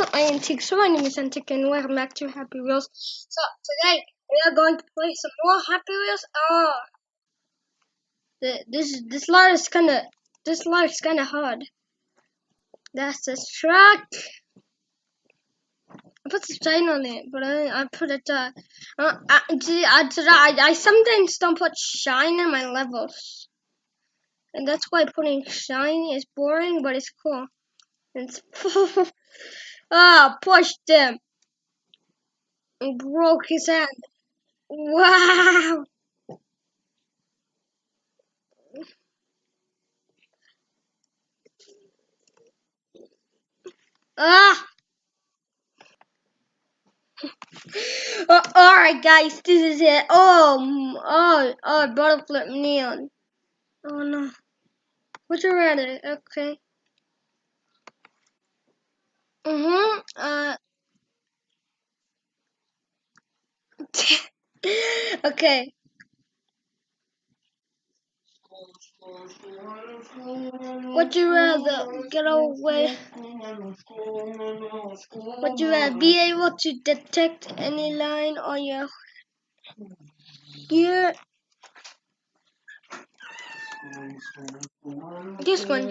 up my antiques? So my name is Antique and welcome back to Happy Wheels. So today we are going to play some more Happy Wheels. Oh the, this this lot is kinda this lot is kinda hard. That's the truck. I put the shine on it, but I, I put it uh, uh I, I, I, I sometimes don't put shine in my levels. And that's why putting shine is boring, but it's cool. It's Ah, pushed him. And broke his hand. Wow. Ah. oh, Alright guys, this is it. Oh, oh, oh, butterfly neon. Oh no. Would you rather? Okay. Mm-hmm. Uh. okay. Would you rather get away? Would you rather be able to detect any line on your gear? This one.